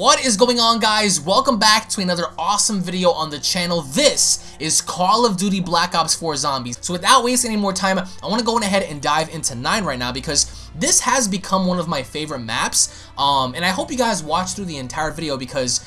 What is going on guys? Welcome back to another awesome video on the channel. This is Call of Duty Black Ops 4 Zombies. So without wasting any more time, I want to go ahead and dive into 9 right now because this has become one of my favorite maps. Um, and I hope you guys watch through the entire video because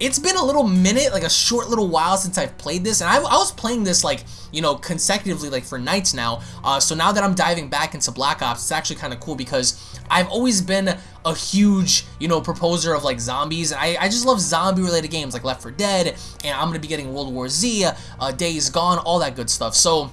it's been a little minute, like a short little while since I've played this, and I, I was playing this like, you know, consecutively like for nights now, uh, so now that I'm diving back into Black Ops, it's actually kind of cool because I've always been a huge, you know, proposer of like zombies, and I, I just love zombie related games like Left 4 Dead, and I'm going to be getting World War Z, uh, Days Gone, all that good stuff, so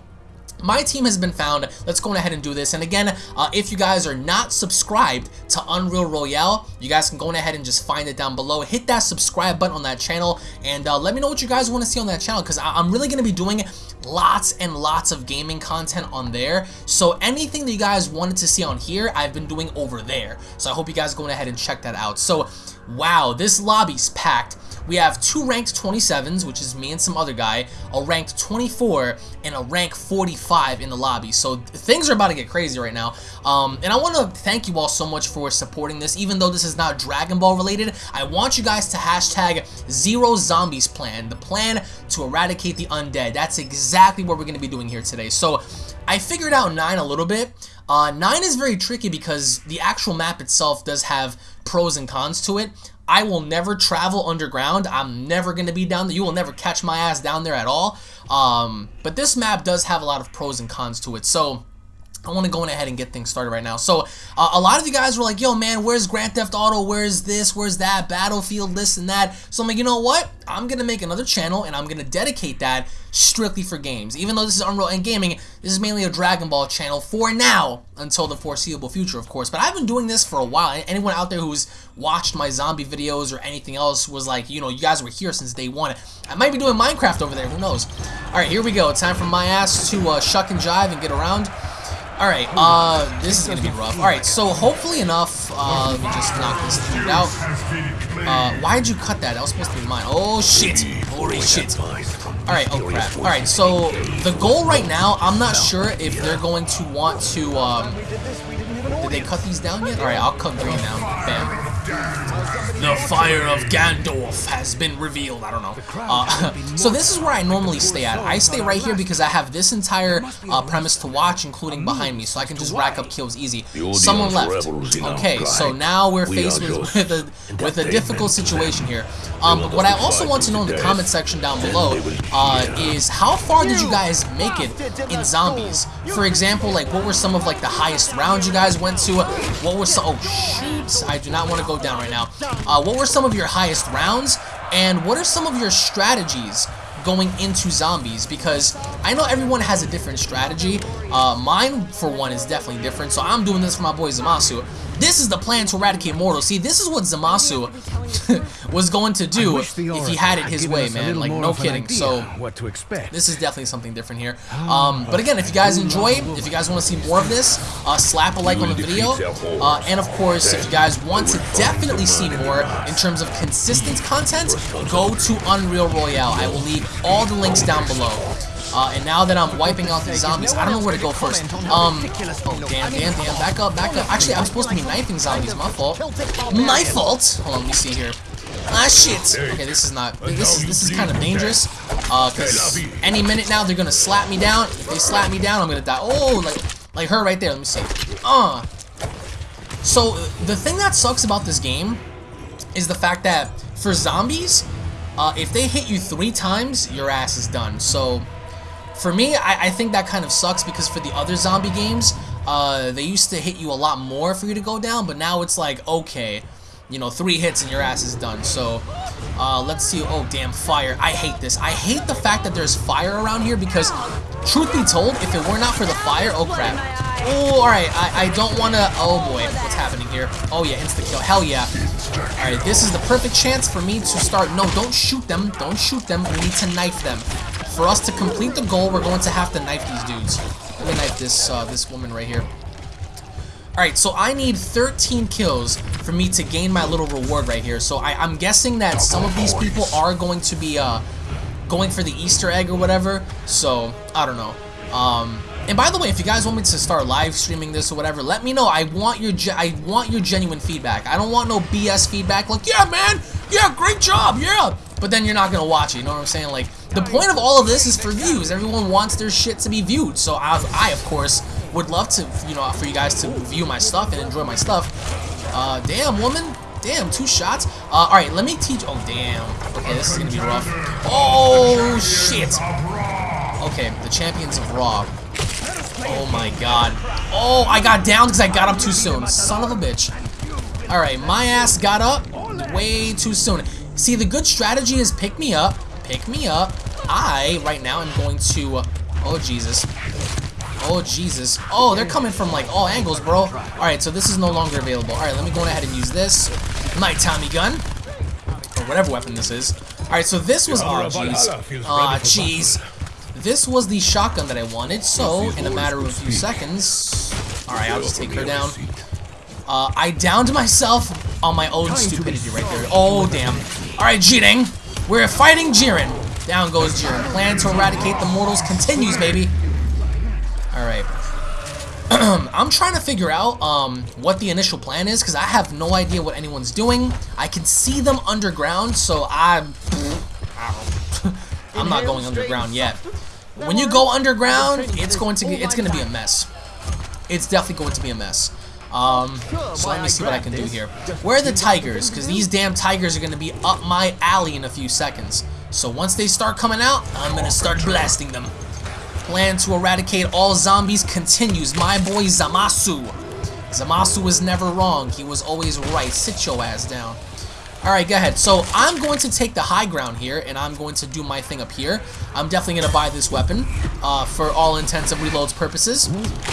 my team has been found. Let's go ahead and do this. And again, uh, if you guys are not subscribed to Unreal Royale, you guys can go ahead and just find it down below. Hit that subscribe button on that channel and uh, let me know what you guys want to see on that channel because I'm really going to be doing lots and lots of gaming content on there. So anything that you guys wanted to see on here, I've been doing over there. So I hope you guys go ahead and check that out. So, wow, this lobby's packed. We have two ranked 27s, which is me and some other guy, a ranked 24, and a rank 45 in the lobby. So things are about to get crazy right now. Um, and I want to thank you all so much for supporting this. Even though this is not Dragon Ball related, I want you guys to hashtag Zero Zombies Plan, the plan to eradicate the undead. That's exactly what we're going to be doing here today. So I figured out 9 a little bit. Uh, 9 is very tricky because the actual map itself does have pros and cons to it. I will never travel underground. I'm never going to be down there. You will never catch my ass down there at all. Um, but this map does have a lot of pros and cons to it. So I want to go in ahead and get things started right now. So, uh, a lot of you guys were like, yo, man, where's Grand Theft Auto? Where's this? Where's that? Battlefield, this and that. So, I'm like, you know what? I'm going to make another channel, and I'm going to dedicate that strictly for games. Even though this is Unreal and Gaming, this is mainly a Dragon Ball channel for now, until the foreseeable future, of course. But I've been doing this for a while. Anyone out there who's watched my zombie videos or anything else was like, you know, you guys were here since day one. I might be doing Minecraft over there. Who knows? All right, here we go. Time for my ass to uh, shuck and jive and get around. Alright, uh, this is gonna be rough. Alright, so hopefully enough, uh, let me just knock this dude out. Uh, why'd you cut that? That was supposed to be mine. Oh, shit. Holy shit. Alright, oh crap. Alright, so the goal right now, I'm not sure if they're going to want to, um, did they cut these down yet? Alright, I'll cut green now. Bam. The fire of Gandalf has been revealed. I don't know. Uh, so this is where I normally stay at. I stay right here because I have this entire uh, premise to watch, including behind me, so I can just rack up kills easy. Someone left. Okay, so now we're faced with, with, a, with a difficult situation here. Um, but what I also want to know in the comment section down below uh, is how far did you guys make it in zombies? For example, like what were some of like the highest rounds you guys went to? What were some? Oh shoot! I do not want to go down right now. Uh, what were some of your highest rounds? And what are some of your strategies going into zombies? Because I know everyone has a different strategy. Uh, mine, for one, is definitely different. So I'm doing this for my boy Zamasu. This is the plan to eradicate mortals. See, this is what Zamasu was going to do if he had it his way, man. Like, no kidding. So, what to expect. this is definitely something different here. Um, but again, if you guys enjoy, if you guys want to see more of this, uh, slap a like on the video. Uh, and of course, if you guys want to definitely see more in terms of consistent content, go to Unreal Royale. I will leave all the links down below. Uh, and now that I'm wiping out these zombies, I don't know where to go first. Um, oh, damn, damn, damn. Back up, back up. Actually, I'm supposed to be knifing zombies. My fault. My fault. Hold on, let me see here. Ah, shit. Okay, this is not, this is, this is kind of dangerous. Uh, cause any minute now, they're gonna slap me down. If they slap me down, I'm gonna die. Oh, like, like her right there. Let me see. Uh. So, the thing that sucks about this game is the fact that for zombies, uh, if they hit you three times, your ass is done. So, for me, I, I think that kind of sucks because for the other zombie games, uh, they used to hit you a lot more for you to go down, but now it's like, okay, you know, three hits and your ass is done. So, uh, let's see. Oh, damn, fire. I hate this. I hate the fact that there's fire around here because, truth be told, if it were not for the fire, oh, crap. Oh, alright, I, I don't want to... Oh, boy, what's happening here? Oh, yeah, insta-kill. Hell yeah. Alright, this is the perfect chance for me to start... No, don't shoot them. Don't shoot them. We need to knife them. For us to complete the goal, we're going to have to knife these dudes. Let me knife this, uh, this woman right here. Alright, so I need 13 kills for me to gain my little reward right here. So I, am guessing that some of these people are going to be uh, going for the Easter egg or whatever. So, I don't know. Um, and by the way, if you guys want me to start live streaming this or whatever, let me know. I want your I want your genuine feedback. I don't want no BS feedback like, yeah, man, yeah, great job, yeah. But then you're not gonna watch it. You know what I'm saying? Like the point of all of this is for views. Everyone wants their shit to be viewed. So I, I of course would love to, you know, for you guys to view my stuff and enjoy my stuff. Uh, damn woman, damn, two shots. Uh, all right, let me teach. Oh damn. Okay, this is gonna be rough. Oh shit. Okay, the champions of Ra. Oh my god. Oh, I got down because I got up too soon. Son of a bitch. Alright, my ass got up way too soon. See, the good strategy is pick me up. Pick me up. I, right now, am going to... Oh, Jesus. Oh, Jesus. Oh, they're coming from, like, all angles, bro. Alright, so this is no longer available. Alright, let me go ahead and use this. My Tommy gun. Or whatever weapon this is. Alright, so this was... Oh, jeez. Ah, jeez. This was the shotgun that I wanted, so in a matter of a few seconds... Alright, I'll just take her down. Uh, I downed myself on my own stupidity right there. Oh, damn. Alright, Jiren. We're fighting Jiren. Down goes Jiren. Plan to eradicate the mortals continues, baby. Alright. I'm trying to figure out um, what the initial plan is, because I have no idea what anyone's doing. I can see them underground, so I'm... I'm not going underground yet. When you go underground, it's going to it's going to be a mess. It's definitely going to be a mess. Um, so let me see what I can do here. Where are the tigers? Because these damn tigers are going to be up my alley in a few seconds. So once they start coming out, I'm going to start blasting them. Plan to eradicate all zombies continues. My boy Zamasu. Zamasu was never wrong. He was always right. Sit your ass down. Alright, go ahead. So I'm going to take the high ground here, and I'm going to do my thing up here. I'm definitely going to buy this weapon uh, for all intents and reloads purposes.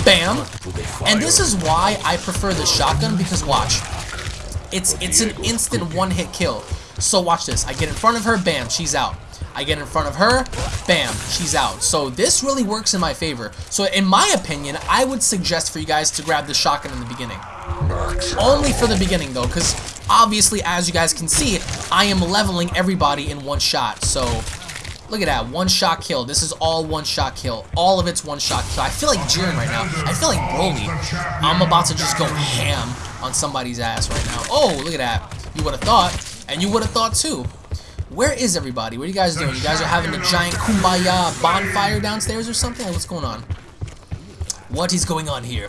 Bam! And this is why I prefer the shotgun, because watch. It's, it's an instant one-hit kill. So watch this. I get in front of her, bam, she's out. I get in front of her, bam, she's out. So this really works in my favor. So in my opinion, I would suggest for you guys to grab the shotgun in the beginning. Only for the beginning though, because obviously as you guys can see, I am leveling everybody in one shot. So look at that, one shot kill. This is all one shot kill. All of it's one shot kill. I feel like Jiren right now. I feel like Broly. I'm about to just go ham on somebody's ass right now. Oh, look at that. You would have thought, and you would have thought too. Where is everybody? What are you guys doing? You guys are having a giant kumbaya bonfire downstairs or something? What's going on? What is going on here?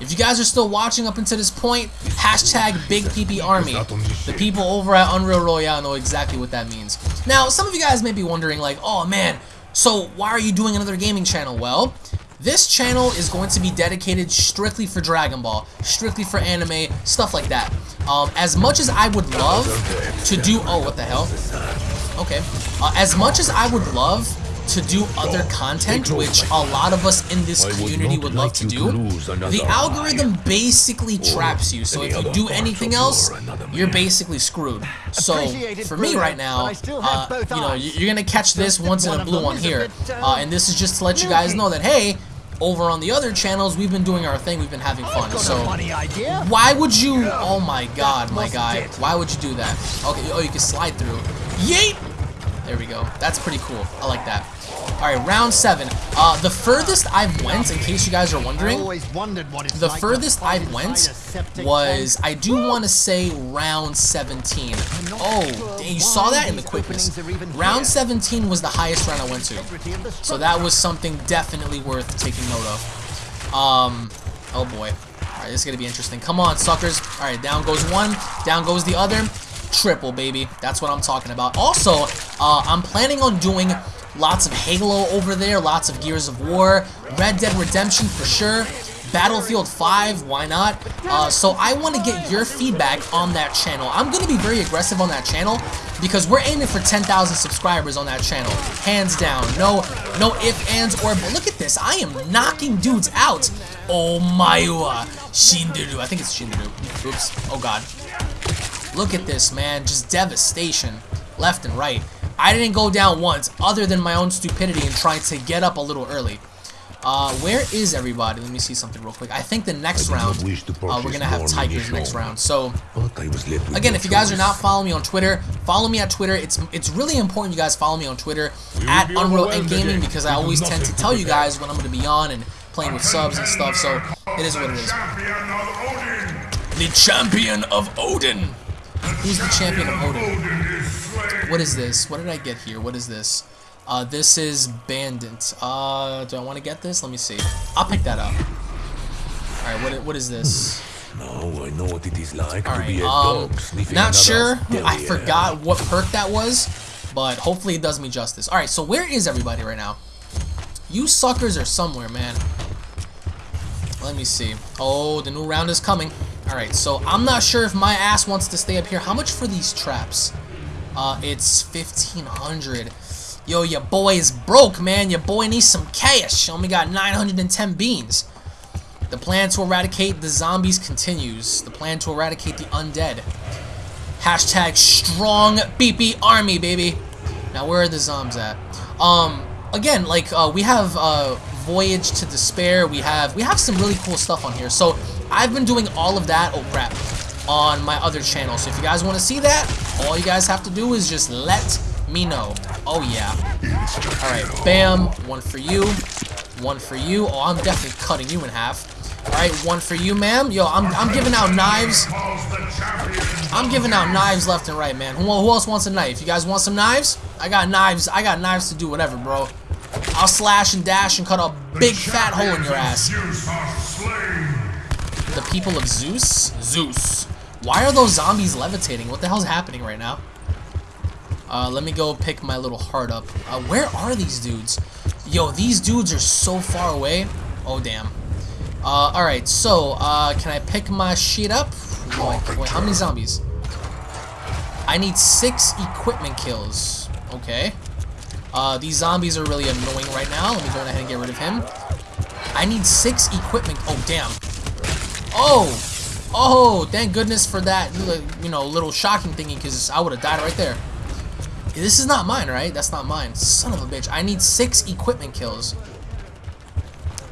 If you guys are still watching up until this point, hashtag Big PP Army. The people over at Unreal Royale know exactly what that means. Now, some of you guys may be wondering like, oh man, so why are you doing another gaming channel? Well, this channel is going to be dedicated strictly for Dragon Ball, strictly for anime, stuff like that. Um, as much as I would love to do... Oh, what the hell? Okay. Uh, as much as I would love to do other content, which a lot of us in this community would love to do, the algorithm basically traps you. So if you do anything else, you're basically screwed. So for me right now, uh, you know, you're gonna catch this once in a blue one here, uh, and this is just to let you guys know that hey, over on the other channels, we've been doing our thing, we've been having fun. So, why would you, oh my god, my guy, why would you do that? Okay, oh, you can slide through. Yeet! There we go. That's pretty cool. I like that. Alright, round seven. Uh, the furthest I've went, in case you guys are wondering, the furthest I've went was, I do want to say round 17. Oh, you saw that in the quickness. Round 17 was the highest round I went to. So that was something definitely worth taking note of. Um, oh boy. Alright, this is going to be interesting. Come on, suckers. Alright, down goes one, down goes the other. Triple, baby. That's what I'm talking about. Also, uh, I'm planning on doing Lots of Halo over there, lots of Gears of War, Red Dead Redemption for sure, Battlefield 5, why not? Uh, so I want to get your feedback on that channel. I'm going to be very aggressive on that channel because we're aiming for 10,000 subscribers on that channel. Hands down. No no ifs, ands, or but look at this. I am knocking dudes out. Oh my Shinderu. I think it's Shinderu. Oops. Oh god. Look at this, man. Just devastation. Left and right. I didn't go down once, other than my own stupidity and trying to get up a little early. Uh, where is everybody? Let me see something real quick. I think the next round, uh, we're gonna have Tigers next round. So, again, if you guys are not following me on Twitter, follow me at Twitter. It's it's really important you guys follow me on Twitter at Unreal Endgaming because I always tend to tell you guys when I'm gonna be on and playing with subs and stuff. So, it is what it is. The champion of Odin. Who's the champion of Odin? What is this? What did I get here? What is this? Uh, this is Bandit. Uh, do I want to get this? Let me see. I'll pick that up. Alright, what, what is this? No, I know what it is like All to right. be a Um, dog sniffing not sure. I forgot what perk that was, but hopefully it does me justice. All right. So where is everybody right now? You suckers are somewhere, man. Let me see. Oh, the new round is coming. All right. So I'm not sure if my ass wants to stay up here. How much for these traps? Uh, it's 1500. Yo, your boy is broke, man. Your boy needs some cash. Only got 910 beans. The plan to eradicate the zombies continues. The plan to eradicate the undead. Hashtag strong BP army, baby. Now, where are the zombies at? Um, again, like, uh, we have, uh, Voyage to Despair. We have, we have some really cool stuff on here. So, I've been doing all of that, oh crap, on my other channel. So, if you guys want to see that, all you guys have to do is just let me know. Oh, yeah. Alright, bam. One for you. One for you. Oh, I'm definitely cutting you in half. Alright, one for you, ma'am. Yo, I'm, I'm giving out knives. I'm giving out knives left and right, man. Who, who else wants a knife? You guys want some knives? I got knives. I got knives to do whatever, bro. I'll slash and dash and cut a big fat hole in your ass. The people of Zeus? Zeus. Why are those zombies levitating? What the hell's happening right now? Uh, let me go pick my little heart up. Uh, where are these dudes? Yo, these dudes are so far away. Oh, damn. Uh, alright, so, uh, can I pick my shit up? Wait, wait, how many zombies? I need six equipment kills. Okay. Uh, these zombies are really annoying right now. Let me go ahead and get rid of him. I need six equipment. Oh, damn. Oh! Oh, thank goodness for that, you know, little shocking thingy, because I would have died right there. This is not mine, right? That's not mine. Son of a bitch. I need six equipment kills.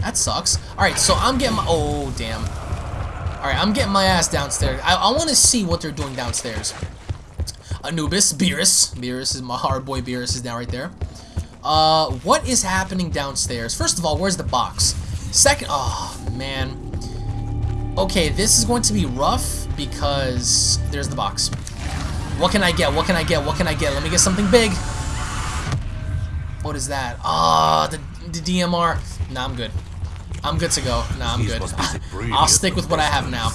That sucks. Alright, so I'm getting my... Oh, damn. Alright, I'm getting my ass downstairs. I, I want to see what they're doing downstairs. Anubis, Beerus. Beerus is my hard boy. Beerus is down right there. Uh, what is happening downstairs? First of all, where's the box? Second... Oh, man. Okay, this is going to be rough because there's the box. What can I get? What can I get? What can I get? Let me get something big. What is that? Ah, the, the DMR. Nah, I'm good. I'm good to go. Nah, I'm good. must be the prettiest I'll stick with what I have now.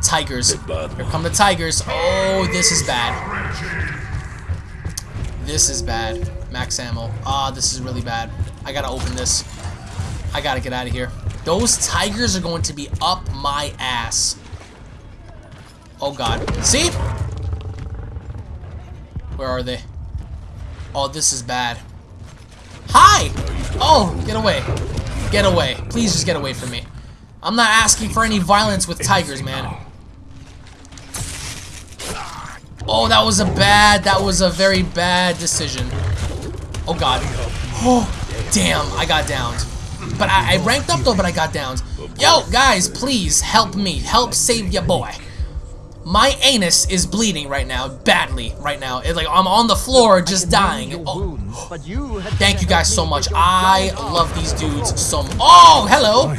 Tigers. Here come the tigers. Oh, this is bad. This is bad. Max ammo. Ah, this is really bad. I gotta open this. I gotta get out of here. Those tigers are going to be up my ass. Oh god. See? Where are they? Oh, this is bad. Hi! Oh, get away. Get away. Please just get away from me. I'm not asking for any violence with tigers, man. Oh, that was a bad, that was a very bad decision. Oh god. Oh, damn, I got downed. But I, I ranked up though, but I got downs. Yo, guys, please help me. Help save your boy. My anus is bleeding right now, badly right now. It's like I'm on the floor just dying. Oh, thank you guys so much. I love these dudes so much. Oh, hello.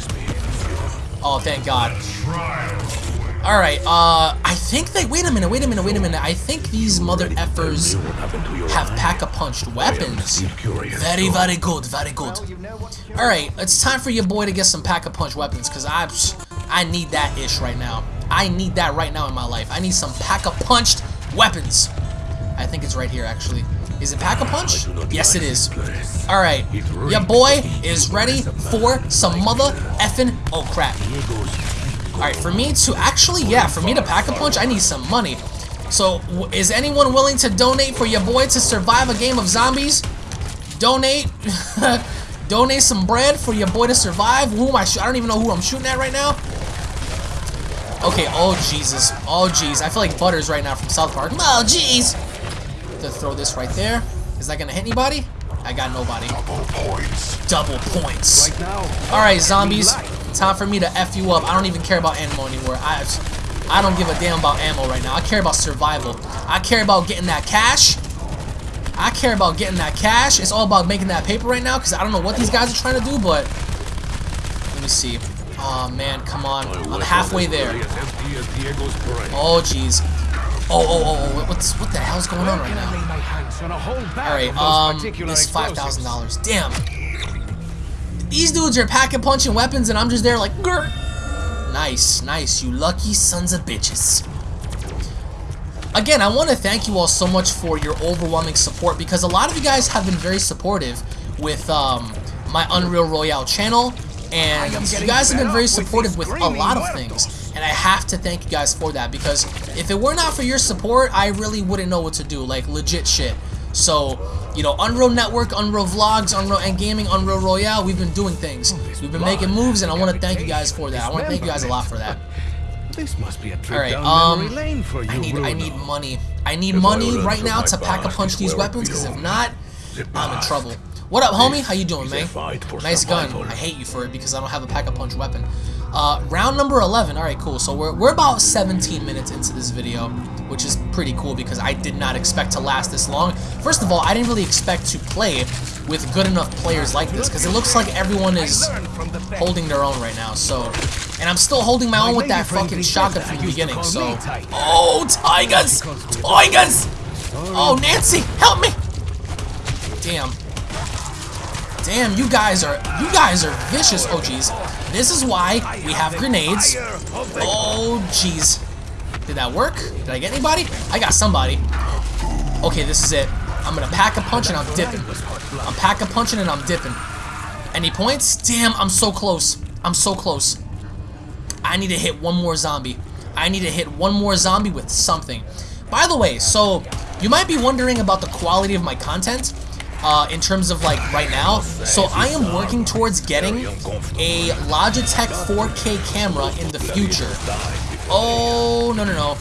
Oh, thank God. Alright, uh, I think they- wait a minute, wait a minute, wait a minute. I think these mother effers What happened to your have eye? pack-a-punched weapons. Very, very good, very good. Alright, it's time for your boy to get some pack-a-punch weapons, because I, I need that ish right now. I need that right now in my life. I need some pack-a-punched weapons. I think it's right here, actually. Is it pack-a-punch? I do not Yes, it like is. this place. Alright, It your boy is ready for some mother effing... Oh, crap. Alright, for me to actually, yeah, for me to pack a punch, I need some money. So, is anyone willing to donate for your boy to survive a game of zombies? Donate, donate some bread for your boy to survive. Who am I? I don't even know who I'm shooting at right now. Okay. Oh Jesus. Oh jeez. I feel like Butters right now from South Park. Oh jeez. To throw this right there. Is that gonna hit anybody? I got nobody. double points. Double points. Right now, Alright, zombies. Time for me to F you up. I don't even care about ammo anymore. I, I don't give a damn about ammo right now. I care about survival. I care about getting that cash. I care about getting that cash. It's all about making that paper right now because I don't know what these guys are trying to do, but... Let me see. Oh, man, come on. I'm halfway there. As empty as Diego's brain. Oh, jeez. Oh, oh, oh, oh, what's, what the hell's going on right now? Alright, um, this $5,000. Damn. These dudes are packing punching weapons and I'm just there like, Grr. Nice, nice, you lucky sons of bitches. Again, I want to thank you all so much for your overwhelming support because a lot of you guys have been very supportive with um, my Unreal Royale channel and you guys have been very supportive with a lot of things and I have to thank you guys for that because if it were not for your support, I really wouldn't know what to do, like legit shit. So, you know, Unreal Network, Unreal Vlogs, Unreal and Gaming, Unreal Royale, we've been doing things. We've been making moves and I want to thank you guys for that. I want to thank you guys a lot for that. This must be a trip All right, down um, memory lane for you, I need I need money. I need money right now to pack a punch these weapons because if not, I'm in trouble. What up, homie? How you doing, man? Nice gun. I hate you for it because I don't have a pack a punch weapon. Uh, round number 11. All right, cool. So we're we're about 17 minutes into this video, which is pretty cool because I did not expect to last this long. First of all, I didn't really expect to play with good enough players like this because it looks like everyone is holding their own right now. So, and I'm still holding my own with that fucking shotgun from the beginning. So, oh, tigers, tigers! Oh, Nancy, help me! Damn. Damn, you guys are you guys are vicious. Oh jeez. This is why we have grenades. Oh jeez. Did that work? Did I get anybody? I got somebody. Okay, this is it. I'm gonna pack a punch and I'm dipping. I'm pack a punching and I'm dipping. Any points? Damn, I'm so close. I'm so close. I need to hit one more zombie. I need to hit one more zombie with something. By the way, so you might be wondering about the quality of my content uh, in terms of like right now. So I am working towards getting a Logitech 4K camera in the future. Oh, no, no, no.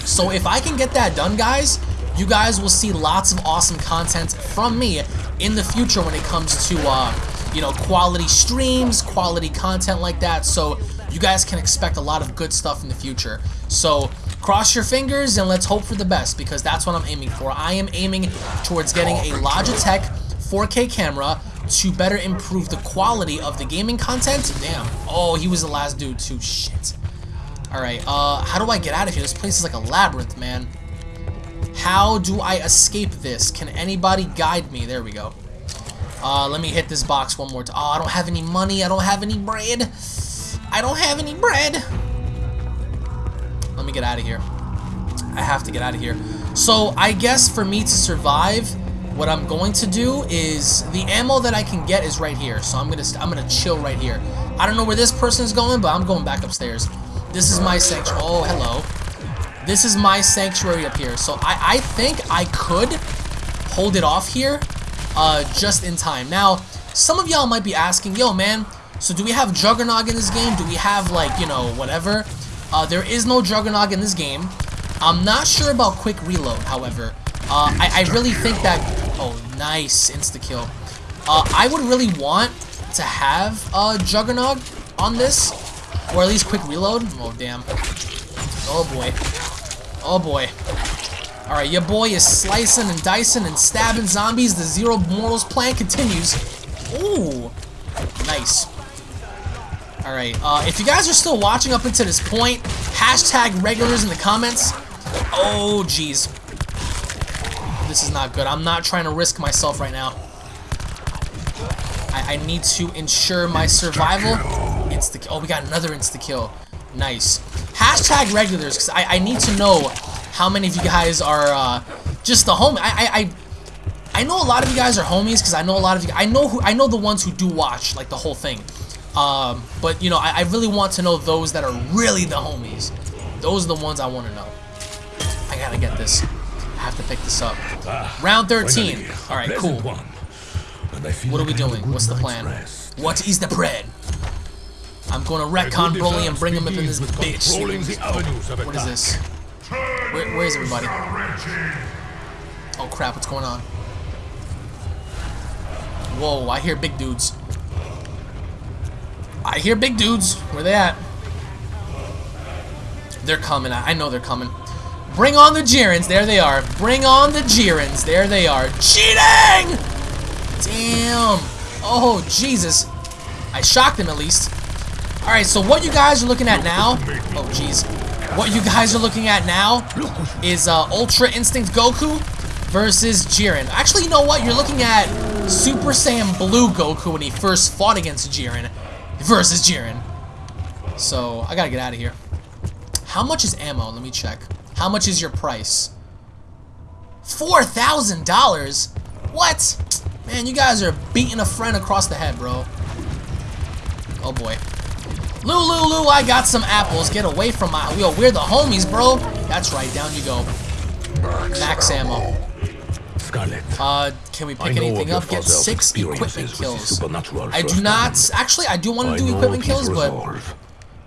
So if I can get that done, guys, you guys will see lots of awesome content from me in the future when it comes to, uh, you know, quality streams, quality content like that. So you guys can expect a lot of good stuff in the future. So cross your fingers and let's hope for the best because that's what I'm aiming for. I am aiming towards getting a Logitech 4K camera to better improve the quality of the gaming content. Damn. Oh, he was the last dude too. Shit. Alright, uh, how do I get out of here? This place is like a labyrinth, man. How do I escape this? Can anybody guide me? There we go. Uh, let me hit this box one more time. Oh, I don't have any money. I don't have any bread. I don't have any bread. Let me get out of here. I have to get out of here. So, I guess for me to survive, what I'm going to do is the ammo that I can get is right here. So I'm gonna I'm gonna chill right here. I don't know where this person is going, but I'm going back upstairs. This is my sanctuary. Oh, hello. This is my sanctuary up here. So I I think I could hold it off here, uh, just in time. Now, some of y'all might be asking, yo, man. So do we have Juggernog in this game? Do we have like you know whatever? Uh, there is no Juggernog in this game. I'm not sure about quick reload, however. Uh, I, I really think that... Oh, nice insta-kill. Uh, I would really want to have uh, Juggernog on this, or at least quick reload. Oh, damn. Oh, boy. Oh, boy. Alright, your boy is slicing and dicing and stabbing zombies. The Zero Mortals plan continues. Ooh. Nice. Alright, uh, if you guys are still watching up until this point, hashtag regulars in the comments. Oh, jeez. This is not good. I'm not trying to risk myself right now. I, I need to ensure my survival. Insta oh, we got another insta-kill. Nice. Hashtag regulars, because I, I need to know how many of you guys are uh, just the home. I, I, I I know a lot of you guys are homies because I know a lot of you. I know who I know the ones who do watch like the whole thing. Um, but you know, I, I really want to know those that are really the homies. Those are the ones I want to know. I gotta get this. I have to pick this up. Round 13. All right, cool. one. And I feel What are we I have a doing? What's the plan? rest. What is the bread? I'm gonna retcon good Broly and bring him up in this bitch. controlling the avenues of What is this? Where, where is everybody? Oh crap, what's going on? Whoa, I hear big dudes. I hear big dudes. Where they at? They're coming. I know they're coming. Bring on the Jirens. There they are. Bring on the Jirens. There they are. Cheating! Damn. Oh, Jesus. I shocked him at least. Alright, so what you guys are looking at now... Oh, jeez. what you guys are looking at now is uh, Ultra Instinct Goku versus Jiren. Actually, you know what? You're looking at Super Saiyan Blue Goku when he first fought against Jiren versus Jiren. So, I gotta get out of here. How much is ammo? Let me check. How much is your price? $4,000? What? Man, you guys are beating a friend across the head, bro. Oh boy. Lulu, I got some apples. Get away from my... Yo, we're the homies, bro. That's right, down you go. Max ammo. Scarlett. Uh, can we pick anything up? Get six equipment experiences with the kills. I do not... Actually, I do want to do equipment kills, but... resolve.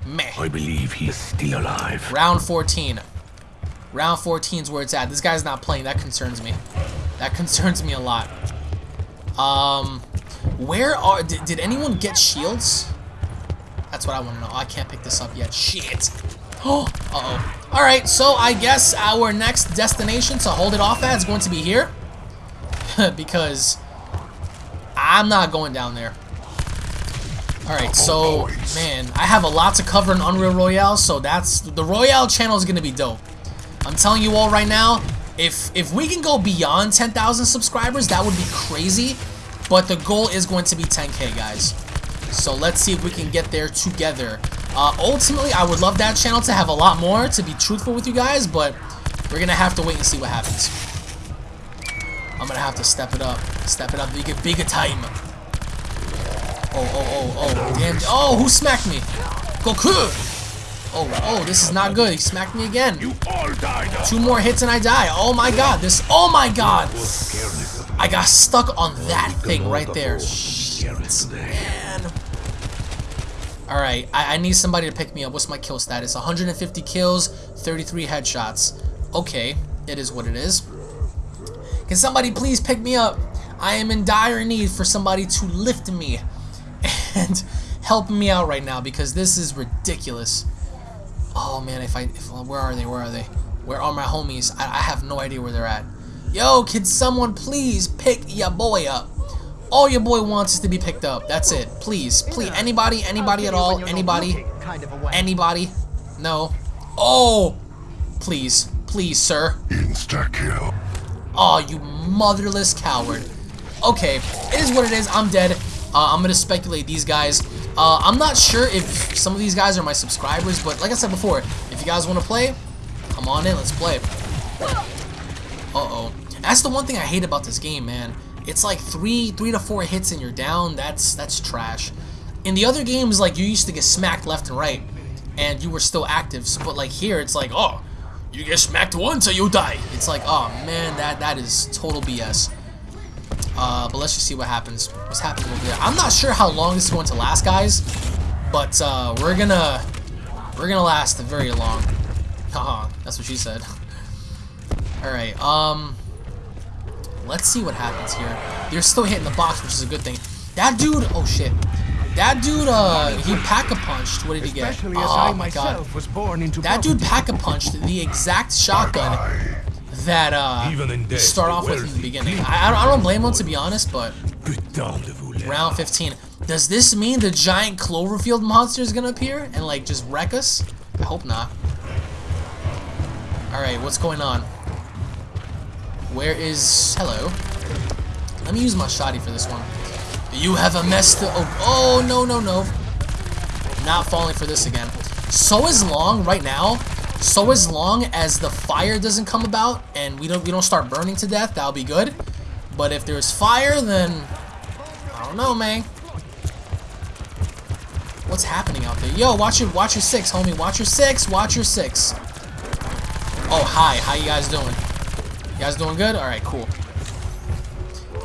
Meh. I believe he is still alive. Round 14. Round 14 is where it's at. This guy's not playing. That concerns me. That concerns me a lot. Um, where are... Did, did anyone get shields? That's what I want to know. I can't pick this up yet. Shit. Oh, uh-oh. Alright, so I guess our next destination to hold it off at is going to be here. because I'm not going down there. Alright, so, man, I have a lot to cover in Unreal Royale, so that's... The Royale channel is going to be dope. I'm telling you all right now, if if we can go beyond 10,000 subscribers, that would be crazy. But the goal is going to be 10k, guys. So let's see if we can get there together. Uh, ultimately, I would love that channel to have a lot more, to be truthful with you guys, but we're going to have to wait and see what happens. I'm going to have to step it up. Step it up bigger, bigger time. Oh, oh, oh, oh, damn. Oh, who smacked me? Goku! Oh, oh, this is not good. He smacked me again. You all died Two more hits and I die. Oh my god, this, oh my god. I got stuck on that thing right there. Shit, Man. Alright, I, I need somebody to pick me up. What's my kill status? 150 kills, 33 headshots. Okay, it is what it is. Can somebody please pick me up? I am in dire need for somebody to lift me and help me out right now because this is ridiculous. Oh man, if I, if, where are they? Where are they? Where are my homies? I, I have no idea where they're at. Yo, can someone please pick your boy up? All your boy wants is to be picked up. That's it. Please, please. Anybody, anybody at all? Anybody? Anybody? No. Oh! Please, please, sir. Insta kill. Oh, you motherless coward. Okay, it is what it is. I'm dead. Uh, I'm gonna speculate these guys. Uh, I'm not sure if some of these guys are my subscribers, but like I said before, if you guys want to play, come on in. Let's play. Uh-oh. That's the one thing I hate about this game, man. It's like three, three to four hits and you're down. That's that's trash. In the other games, like you used to get smacked left and right, and you were still active. So, but like here, it's like, oh, you get smacked once or you die. It's like, oh man, that that is total BS. Uh, but let's just see what happens. What's happening over there? I'm not sure how long this is going to last, guys, but uh, we're gonna we're gonna last very long. Haha, that's what she said. All right, um, let's see what happens here. They're still hitting the box, which is a good thing. That dude, oh shit. That dude, uh, he pack-a-punched. What did he get? Oh my god. myself was born into That dude pack-a-punched the exact shotgun that uh you start off with in the beginning. I, I, don't, blame him to be honest, but Putain de vous round 15. Does this mean the giant Cloverfield monster is gonna appear and like just wreck us? I hope not. All right, what's going on? Where is hello? Let me use my shotty for this one. You have a mess to. Oh, oh no no no! Not falling for this again. So as long right now, so as long as the fire doesn't come about and we don't we don't start burning to death, that'll be good. But if there's fire, then I don't know, man. What's happening out there? Yo, watch your watch your six, homie. Watch your six. Watch your six. Oh, hi. How you guys doing? You guys doing good? All right, cool.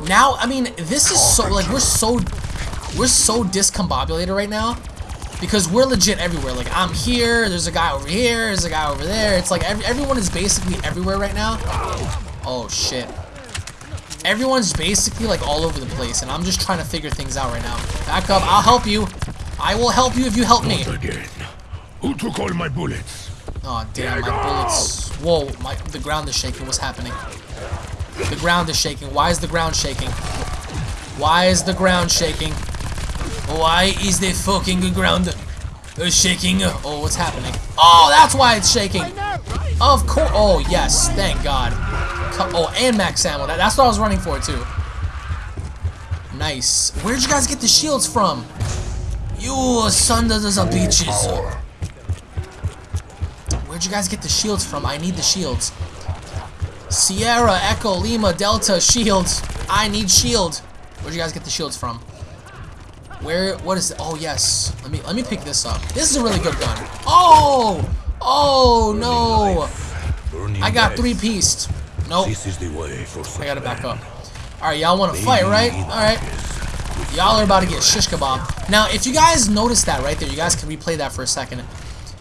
Now, I mean, this is so like we're so we're so discombobulated right now because we're legit everywhere. Like I'm here. There's a guy over here. There's a guy over there. It's like every, everyone is basically everywhere right now. Oh shit. Everyone's basically like all over the place, and I'm just trying to figure things out right now. Back up. I'll help you. I will help you if you help me. Not again. Who took all my bullets? Oh damn, my bullets. Whoa, my the ground is shaking. What's happening? The ground is shaking. Why is the ground shaking? Why is the ground shaking? Why is the fucking ground? Shaking. Oh, what's happening? Oh, that's why it's shaking. Of course. Oh, yes. Thank God. Oh, and max ammo. That's what I was running for, too. Nice. Where'd you guys get the shields from? You son of bitches. Where'd you guys get the shields from? I need the shields. Sierra, Echo, Lima, Delta, shields. I need shield. Where'd you guys get the shields from? Where? What is? It? Oh yes. Let me let me pick this up. This is a really good gun. Oh! Oh no! I got three pieced. Nope. This is the way for I gotta back up. Alright, y'all wanna fight, right? Alright. Y'all are about to get shish kebab. Now, if you guys noticed that right there, you guys can replay that for a second.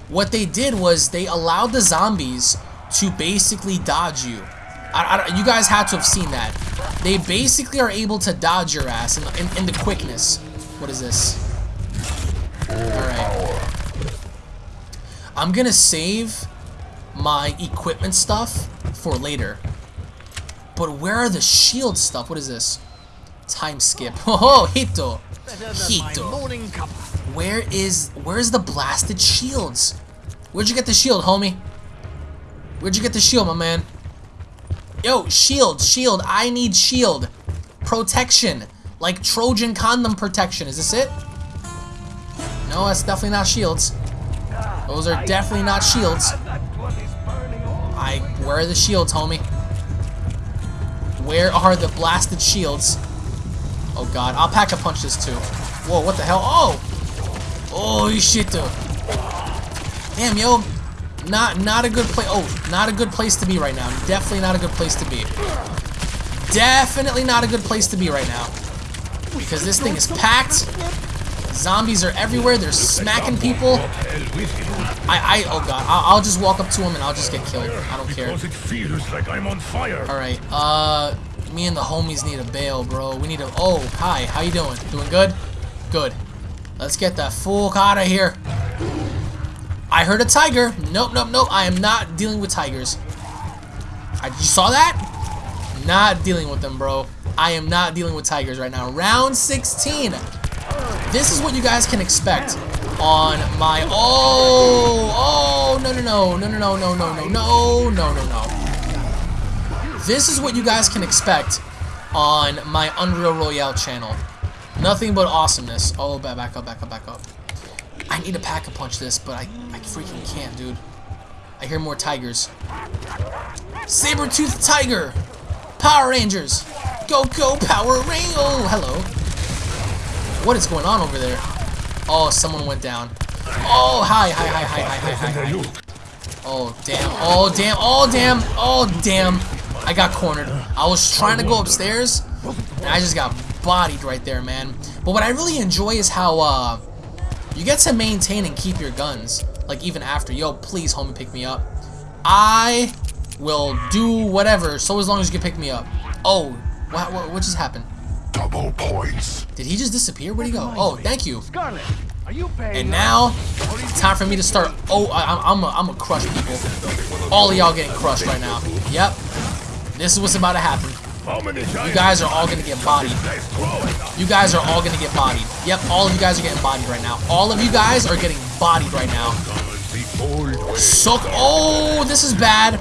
What they did was they allowed the zombies to basically dodge you. I, I, you guys had to have seen that. They basically are able to dodge your ass in, in, in the quickness. What is this? Alright. I'm gonna save my equipment stuff for later. But where are the shield stuff? What is this? Time skip. Oh, Hito. Hito. Where is where's the blasted shields? Where'd you get the shield, homie? Where'd you get the shield, my man? Yo, shield, shield. I need shield. Protection. Like Trojan condom protection. Is this it? No, that's definitely not shields. Those are definitely not shields. I where are the shields, homie? Where are the blasted shields? Oh god, I'll pack a punch this too. Whoa, what the hell? Oh! Oh shit though. Damn yo. Not not a good place oh, not a good place to be right now. Definitely not a good place to be. Definitely not a good place to be right now. Because this thing is packed. Zombies are everywhere, they're smacking people. Hell with you. I I oh god, I'll, I'll just walk up to him and I'll just get killed. I don't care. Because it feels like I'm on fire. Alright, uh, me and the homies need a bail, bro. We need a, oh, hi, how you doing? Doing good? Good. Let's get the fuck out of here. I heard a tiger. Nope, nope, nope. I am not dealing with tigers. I, you saw that? Not dealing with them, bro. I am not dealing with tigers right now. Round 16. This is what you guys can expect on my, oh, oh, no, no, no, no, no, no, no, no, no, no, no, no, no. This is what you guys can expect on my Unreal Royale channel. Nothing but awesomeness. Oh, back, back up, back up, back up. I need to pack a punch this, but I, I freaking can't, dude. I hear more tigers. Saber-toothed tiger! Power Rangers! Go, go, Power Ranger! Oh, hello. What is going on over there? Oh, someone went down. Oh, hi, hi, hi, hi, hi, hi, hi, hi. Oh, damn. Oh, damn. Oh, damn. Oh, damn. I got cornered. I was trying to go upstairs, and I just got bodied right there, man. But what I really enjoy is how, uh, you get to maintain and keep your guns. Like, even after. Yo, please, homie, pick me up. I will do whatever, so as long as you can pick me up. Oh, what, what, what just happened? Double points. Did he just disappear? Where'd he go? Oh, thank you. Scarlett, are you paying? And now, it's time for me to start. Oh, I, I'm, I'm, a, I'm a crush people. All of y'all getting crushed right now. Yep. This is what's about to happen. You guys are all gonna get bodied. You guys are all gonna get bodied. Yep, all of you guys are getting bodied right now. All of you guys are getting bodied right now. So, oh, this is bad.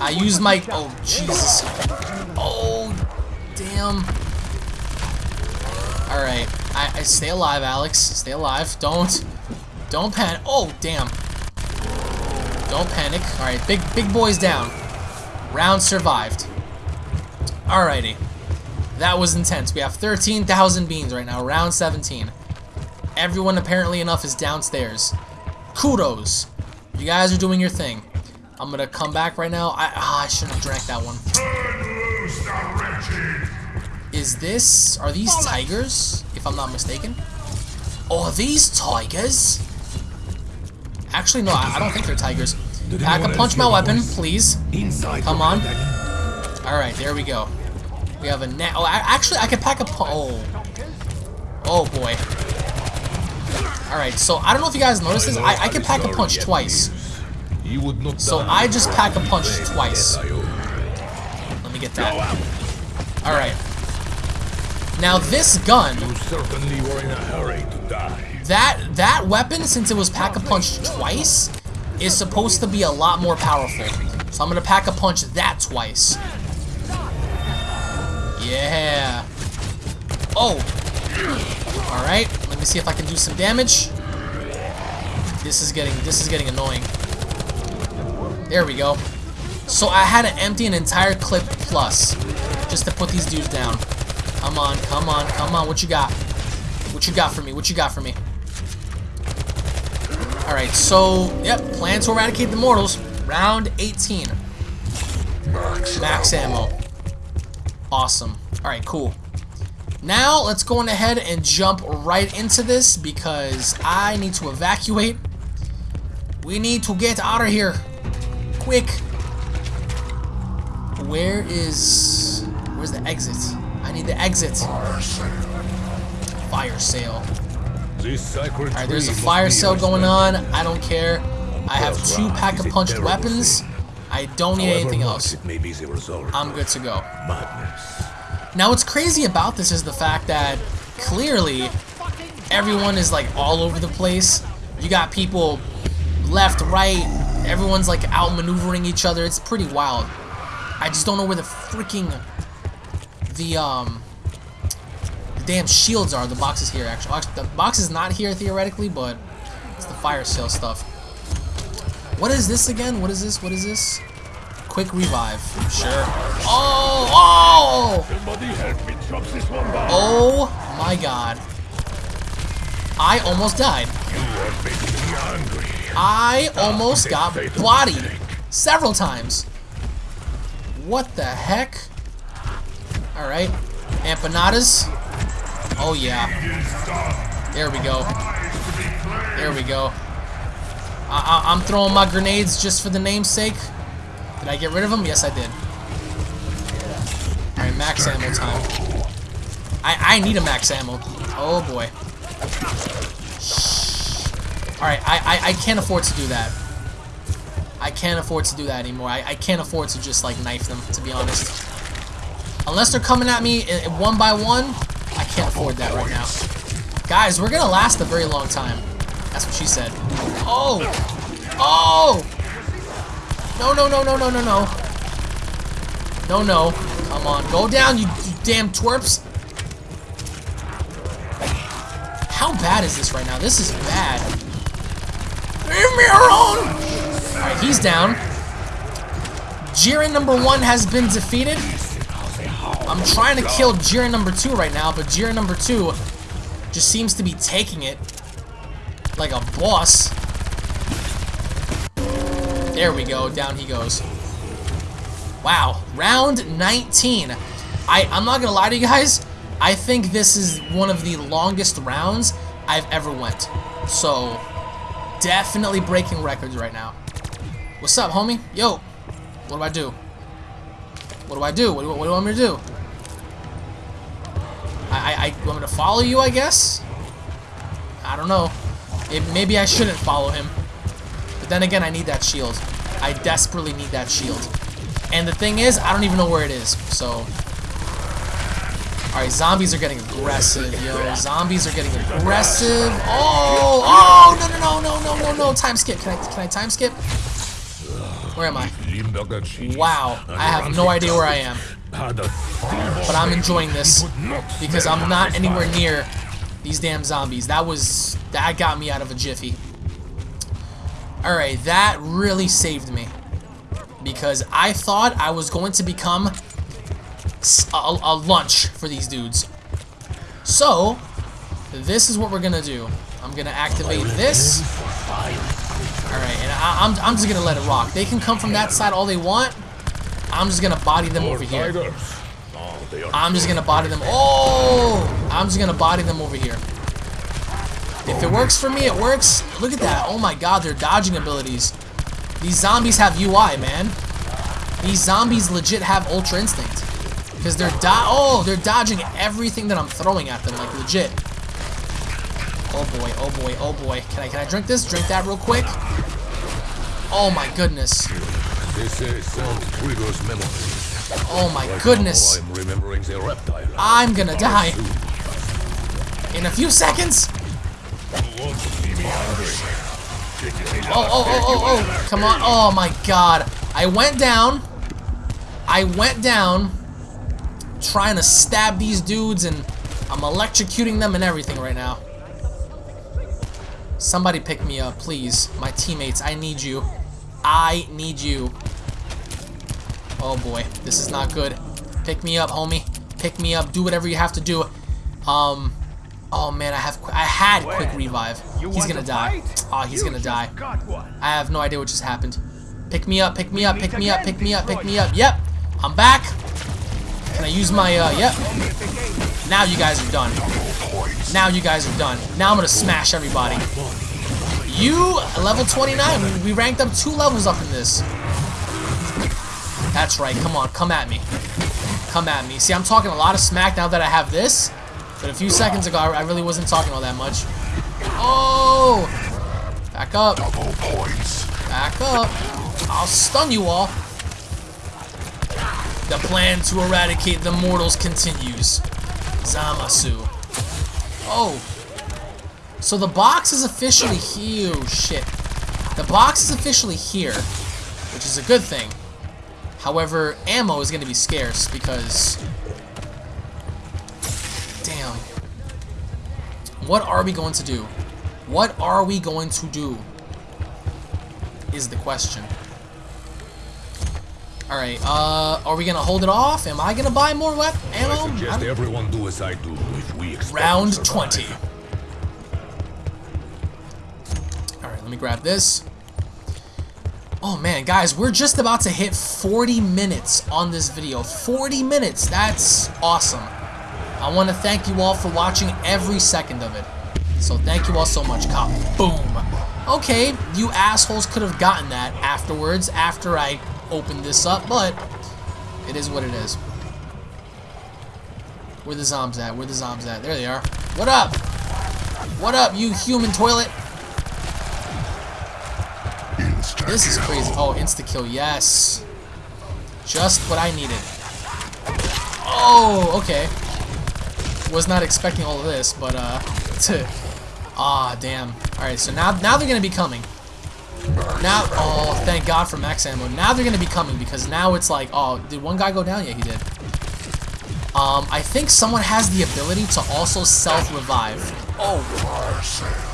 I used my, oh, Jesus. Oh, damn. Alright, I, I stay alive, Alex. Stay alive. Don't, don't panic. Oh, damn. Don't panic. Alright, big, big boys down. Round survived. Alrighty. That was intense. We have 13,000 beans right now. Round 17. Everyone apparently enough is downstairs. Kudos. You guys are doing your thing. I'm gonna come back right now. I ah, I shouldn't have drank that one. Is this are these tigers? If I'm not mistaken. Oh, are these tigers? Actually, no, I, I don't think they're tigers. Pack a punch my weapon, please. Come on. All right, there we go. We have a net. Oh, I, actually, I can pack a. pu- Oh. Oh boy. All right, so I don't know if you guys noticed this. I, I can pack a punch twice. You would not So I just pack a punch twice. Let me get that. All right. Now this gun, You certainly were in a hurry to die. that that weapon, since it was pack-a-punch twice, is supposed to be a lot more powerful. So I'm gonna pack-a-punch that twice. Yeah. Oh. All right. Let me see if I can do some damage. This is getting this is getting annoying. There we go. So I had to empty an entire clip plus just to put these dudes down. Come on, come on, come on. What you got? What you got for me? What you got for me? Alright, so, yep, plan to eradicate the mortals. Round 18. Max ammo. Awesome. Alright, cool. Now, let's go on ahead and jump right into this because I need to evacuate. We need to get out of here. Quick. Where is... Where's the exit? I need the exit. Fire sale. Alright, there's a fire sale going on. I don't care. I have two pack-a-punched weapons. I don't need However anything else. It may be the result I'm good to go. madness. Now, what's crazy about this is the fact that clearly everyone is like all over the place. You got people left, right. Everyone's like outmaneuvering each other. It's pretty wild. I just don't know where the freaking the um the damn shields are. The box is here actually. Actually, The box is not here theoretically, but it's the fire sale stuff. What is this again? What is this? What is this? Quick revive. Sure. Oh! Oh! Somebody help me chop this one. Oh my god. I almost died. You are making me angry. I almost got bodied several times. What the heck? Alright. Empanadas. Oh yeah. There we go. There we go. I I'm throwing my grenades just for the namesake. Did I get rid of them? Yes, I did. Alright, max ammo time. I, I need a max ammo. Oh boy. Alright, I, I, I can't afford to do that. I can't afford to do that anymore. I, I can't afford to just like knife them, to be honest. Unless they're coming at me i- one by one, I can't afford that right now. Guys, we're gonna last a very long time. That's what she said. Oh! Oh! No, no, no, no, no, no, no. No, no. Come on, go down, you, you damn twerps. How bad is this right now? This is bad. Leave me alone! Alright, he's down. Jiren number one has been defeated. I'm trying to kill Jiren number two right now, but Jiren number two just seems to be taking it like a boss. There we go, down he goes. Wow, round 19. I, I'm not gonna lie to you guys, I think this is one of the longest rounds I've ever went. So, definitely breaking records right now. What's up, homie? Yo, what do I do? What do I do? What do, what do you want me to do? I, I, I want me to follow you, I guess? I don't know. It, maybe I shouldn't follow him. But then again, I need that shield. I desperately need that shield. And the thing is, I don't even know where it is. So, Alright, zombies are getting aggressive, yo. Zombies are getting aggressive. Oh, oh, no, no, no, no, no, no, no. Time skip. Can I, can I time skip? Where am I? Wow, I have no idea where I am. But I'm enjoying this because I'm not anywhere near these damn zombies. That was, that got me out of a jiffy. Alright, that really saved me. Because I thought I was going to become a lunch for these dudes. So, this is what we're gonna do. I'm gonna activate this. Alright, and I, I'm, I'm just gonna let it rock. They can come from that side all they want. I'm just gonna body them over here. Tigers. Oh, they are I'm just gonna body them. Oh! I'm just gonna body them over here. If it works for me, it works. Look at that. Oh my god, their dodging abilities. These zombies have UI, man. These zombies legit have Ultra Instinct. Because they're do- oh, they're dodging everything that I'm throwing at them, like legit. Oh boy, oh boy, oh boy. Can I can I drink this? Drink that real quick. Oh my goodness. Sound triggers memories. Oh my Right goodness. I'm remembering the reptile. I'm gonna die. In a few seconds. Oh, oh, oh, oh, oh, come on. Oh my god. I went down. I went down trying to stab these dudes and I'm electrocuting them and everything right now. Somebody pick me up, please. My teammates, I need you. I need you. Oh boy, this is not good. Pick me up, homie. Pick me up. Do whatever you have to do. Um, oh man, I have I had quick revive. He's gonna die. Oh, he's gonna die. I have no idea what just happened. Pick me up, pick me up, pick me up, pick me up, pick me up. Yep, I'm back. Can I use my, uh, yep. Now you guys are done. Now you guys are done. Now I'm gonna smash everybody. You, level 29. We ranked up two levels up in this. That's right. Come on. Come at me. Come at me. See, I'm talking a lot of smack now that I have this. But a few seconds ago, I really wasn't talking all that much. Oh! Back up. Double points. Back up. I'll stun you all. The plan to eradicate the mortals continues. Zamasu. Oh. So the box is officially here. Oh, shit. The box is officially here, which is a good thing. However, ammo is going to be scarce because... Damn. What are we going to do? What are we going to do? Is the question. Alright, uh, are we gonna hold it off? Am I gonna buy more weapon ammo? I suggest everyone do as I do if we Round 20. Alright, let me grab this. Oh man, guys, we're just about to hit 40 minutes on this video. 40 minutes, that's awesome. I want to thank you all for watching every second of it. So thank you all so much. Cop. Boom. Okay, you assholes could have gotten that afterwards, after I opened this up, but it is what it is. Where the zombs at? Where the zombs at? There they are. What up? What up, you human toilet? This is crazy. Oh, insta-kill, yes. Just what I needed. Oh, okay. Was not expecting all of this, but, uh, Ah, damn. Alright, so now, now they're gonna be coming. Now, oh, thank God for max ammo. Now they're gonna be coming, because now it's like, oh, did one guy go down? Yeah, he did. Um, I think someone has the ability to also self-revive. Oh.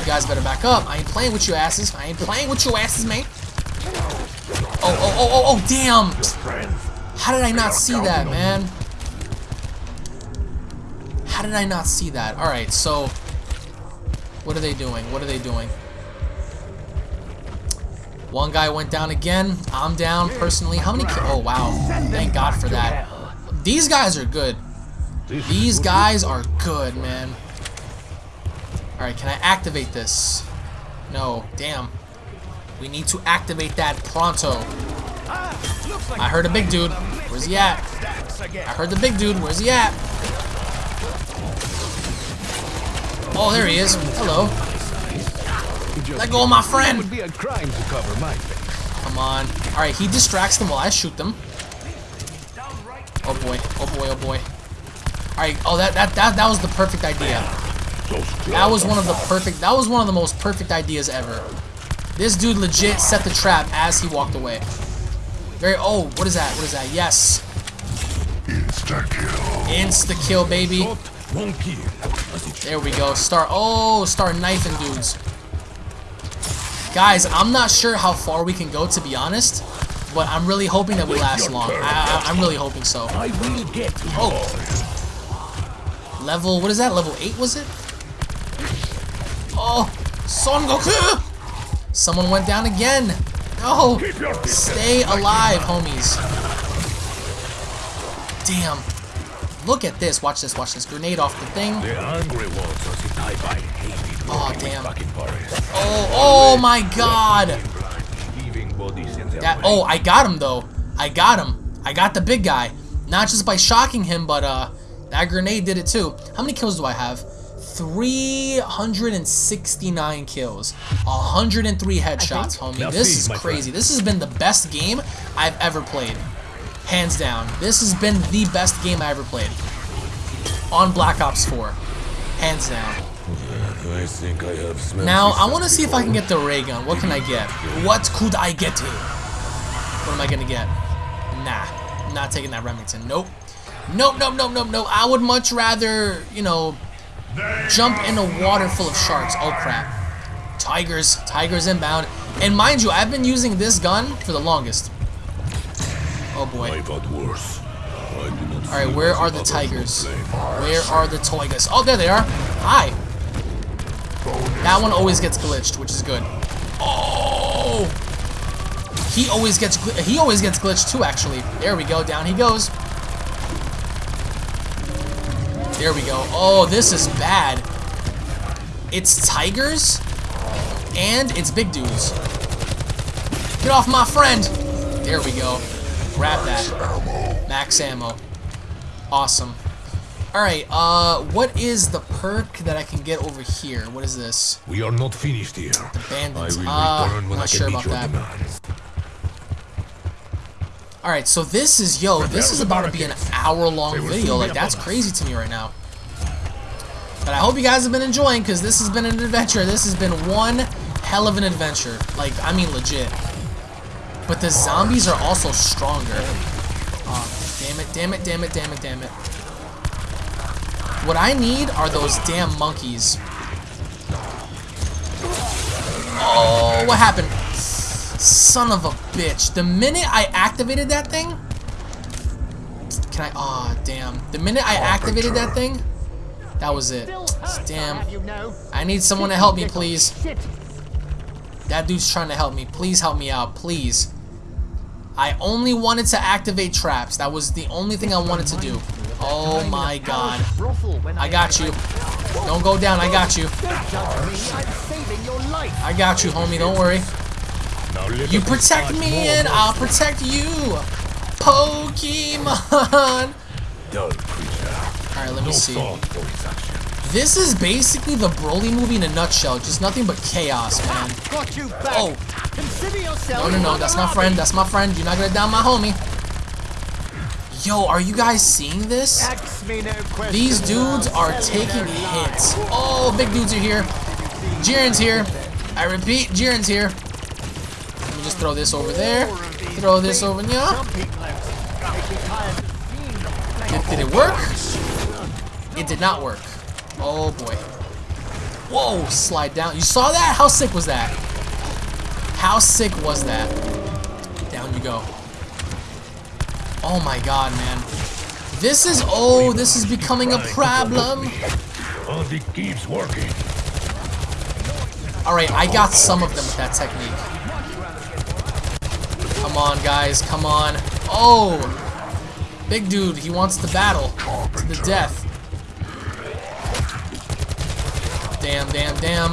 You guys better back up. I ain't playing with you asses. I ain't playing with you asses, mate. Oh, oh, oh, oh, oh, damn. How did I not see that, man? How did I not see that? Alright, so... What are they doing? What are they doing? One guy went down again. I'm down, personally. How many Oh, wow. Thank God for that. These guys are good. These guys are good, man. Alright, can I activate this? No, damn. We need to activate that pronto. I heard a big dude. Where's he at? I heard the big dude. Where's he at? Oh, there he is. Hello. Let go of my friend. would be a crime to cover my face. Come on. Alright, he distracts them while I shoot them. Oh boy. Oh boy, oh boy. Alright, oh that, that that that was the perfect idea. That was one of the perfect that was one of the most perfect ideas ever. This dude legit set the trap as he walked away. Very oh, what is that? What is that? Yes. Insta-kill. Insta kill, baby. There we go. Start oh, start knifing dudes. Guys, I'm not sure how far we can go to be honest, but I'm really hoping that we last long. I, I, I'm really hoping so. I will get. Oh. Level, what is that? Level 8 was it? Oh, Son Goku! Someone went down again. No, stay alive, homies. Damn. Look at this. Watch this, watch this. Grenade off the thing. The angry ones are the type Oh, damn. Oh, oh my god. Leaving bodies in their That, oh, I got him though. I got him. I got the big guy. Not just by shocking him, but uh, that grenade did it too. How many kills do I have? 369 kills. 103 headshots, homie. Now This see, is my crazy. This has been the best game I've ever played. Hands down. This has been the best game I ever played. On Black Ops 4. Hands down. I think I have smelled Now, I want to see if I can get the ray gun. What can I get? What could I get? Here? What am I going to get? Nah, not taking that Remington. Nope. Nope, nope, nope, nope, nope. I would much rather, you know, jump in a water full of sharks. Oh, crap. Tigers. Tigers inbound. And mind you, I've been using this gun for the longest. Oh, boy. I've had worse. I do not All right, where are the tigers? Where are the toigas? Oh, there they are. Hi. That one always gets glitched, which is good. Oh! He always gets he always gets glitched too. Actually, there we go. Down he goes. There we go. Oh, this is bad. It's tigers and it's big dudes. Get off my friend. There we go. Grab that. Max ammo. Awesome. Alright, uh, what is the perk that I can get over here? What is this? We are not finished here. I Bandits. will Uh, return when I not can sure meet about your that. Demands. Alright, so this is, yo, this is about to be an hour-long video. Like, that's crazy to me right now. But I hope you guys have been enjoying, because this has been an adventure. This has been one hell of an adventure. Like, I mean, legit. But the zombies are also stronger. Oh, damn it, damn it, damn it, damn it, damn it. What I need are those damn monkeys. Oh, what happened? Son of a bitch. The minute I activated that thing... Can I... Aw, oh, damn. The minute I activated that thing, that was it. Damn. I need someone to help me, please. That dude's trying to help me. Please help me out. Please. I only wanted to activate traps. That was the only thing I wanted to do. Oh my god. I got you. Don't go down. I got you. I got you, homie. Don't worry. Now let You protect me and I'll protect you. Pokemon. Dull creature. Alright, let me see. thought for his action. This is basically the Broly movie in a nutshell. Just nothing but chaos, man. Got you back. Oh, no, no, no. That's my friend. That's my friend. You're not gonna down my homie. Yo, are you guys seeing this? Ask me no questions. These dudes are taking hits. Oh, big dudes are here. Jiren's here. I repeat, Jiren's here. Just throw this over there. Throw this over here. Some people out make me tired of seeing Did, did it work? It did not work. Oh boy. Whoa, slide down. You saw that? How sick was that? How sick was that? Down you go. Oh my god, man. This is, oh, this is becoming a problem. And it keeps working. Alright, I got some of them with that technique. Come on, guys, come on. Oh! Big dude, he wants to battle to the death. Damn, damn, damn.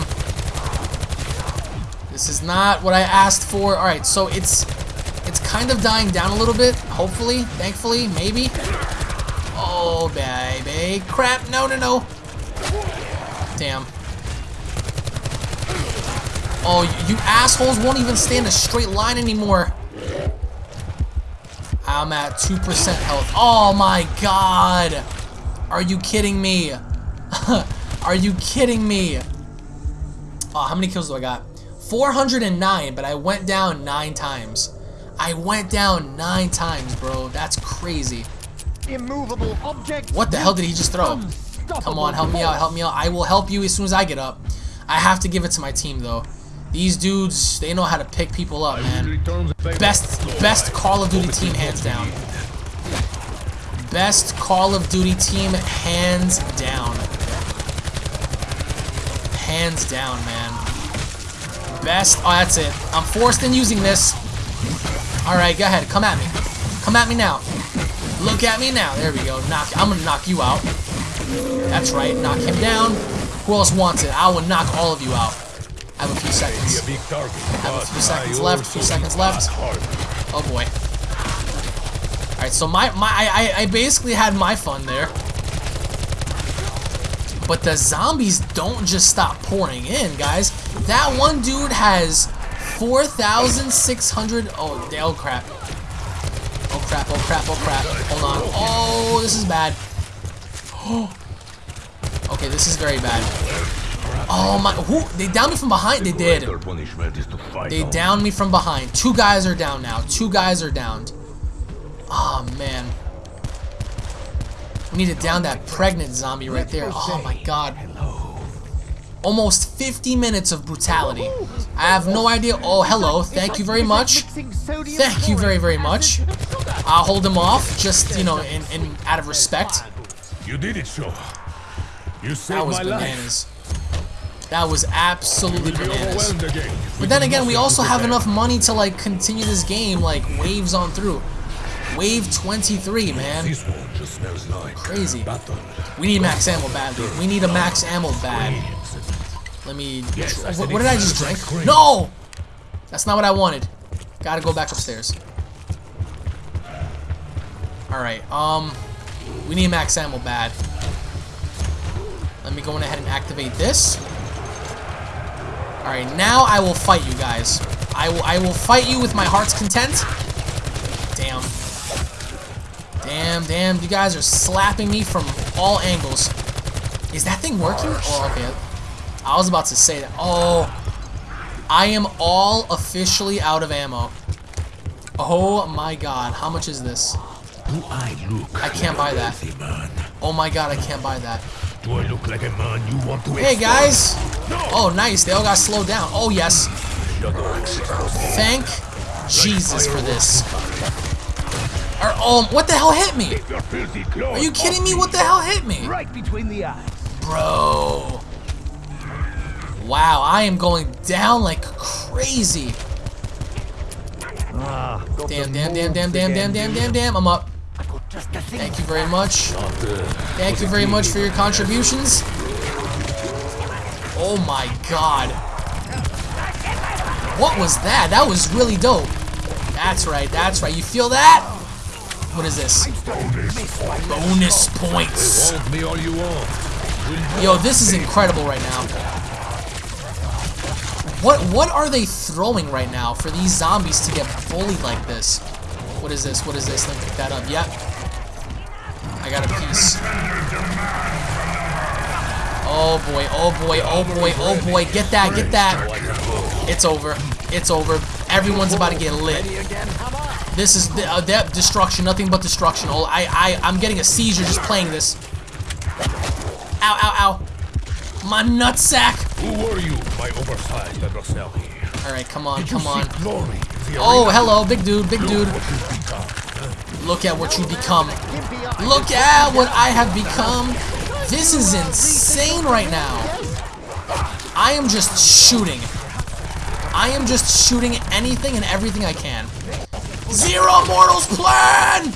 This is not what I asked for. Alright, so it's it's kind of dying down a little bit, hopefully, thankfully, maybe. Oh, baby. Crap, no, no, no. Damn. Oh, you assholes won't even stay in a straight line anymore. I'm at 2% health. Oh my god. Are you kidding me? Are you kidding me? Oh, how many kills do I got? 409, but I went down 9 times. I went down 9 times, bro. That's crazy. immovable object. What the hell did he just throw? Come on, help me out, help me out. I will help you as soon as I get up. I have to give it to my team, though. These dudes, they know how to pick people up, man. Return the favor. Best, best Call of Duty team, hands down. Best Call of Duty team, hands down. Hands down, man. Best, oh, that's it. I'm forced in using this. Alright, go ahead, come at me. Come at me now. Look at me now. There we go. Knock. I'm gonna knock you out. That's right. Knock him down. Who else wants it? I will knock all of you out. I have a few seconds. a big target. Have a few seconds left, few seconds left. Oh boy. Alright, so my, my I, I- I basically had my fun there. But the zombies don't just stop pouring in, guys. That one dude has 4,600... Oh, oh crap. Oh crap, oh crap, oh crap. Hold on. Oh, this is bad. Okay, this is very bad. Oh my, who, they downed me from behind, they did. Their punishment is to fight They downed me from behind. Two guys are down now. Two guys are downed. Oh, man. We need to down that pregnant zombie right there. Oh, my God. Almost 50 minutes of brutality. I have no idea. Oh, hello. Thank you very much. Thank you very, very much. I'll hold him off, just, you know, in, in out of respect. You did it, Shaw. You saved That was my life. That was absolutely bananas. overwhelmed again. if But then again, we also have enough money to like continue this game like waves on through. Wave 23, man. This one just smells like Crazy. We need max ammo badly. We need a max ammo bad. Let me. What, what did I just drink? No! That's not what I wanted. Gotta go back upstairs. Alright, um. We need max ammo bad. Let me go ahead and activate this. Alright, now I will fight you guys. I will I will fight you with my heart's content. Damn. Damn, damn, you guys are slapping me from all angles. Is that thing working? Oh, oh okay. I was about to say that. Oh, I am all officially out of ammo. Oh my god, how much is this? Do I look I can't buy that. Oh my god, I can't buy that. Do I look like a man you want to Hey guys! No! Oh, nice, they all got slowed down. Oh yes, thank Jesus for this. Or, oh, what the hell hit me? Your filthy claws Are you kidding me? What the hell hit me? Right between the eyes. Bro. Wow, I am going down like crazy. Ah, Damn, damn, damn, damn, damn, damn, damn, damn, damn. I'm up. Thank you very much. Thank you very much for your contributions. Oh my god. What was that? That was really dope. That's right, that's right. You feel that? What is this? Bonus points. Yo, this is incredible right now. What what are they throwing right now for these zombies to get bullied like this? What is this? What is this? Let me pick that up. Yep. I got a piece. Oh boy, oh boy, oh boy, oh boy. Get that, get that. It's over. It's over. Everyone's about to get lit. This is the, uh, that destruction, nothing but destruction. Oh, I, I, I'm getting a seizure just playing this. Ow, ow, ow. My nutsack. Who were you, my oversized adversary? All right, come on, come on. seek glory in the Oh, hello, big dude, big dude. What you've become. Look at what you become. Look at what I have become. This is insane right now. I am just shooting. I am just shooting anything and everything I can. Zero Mortals plan!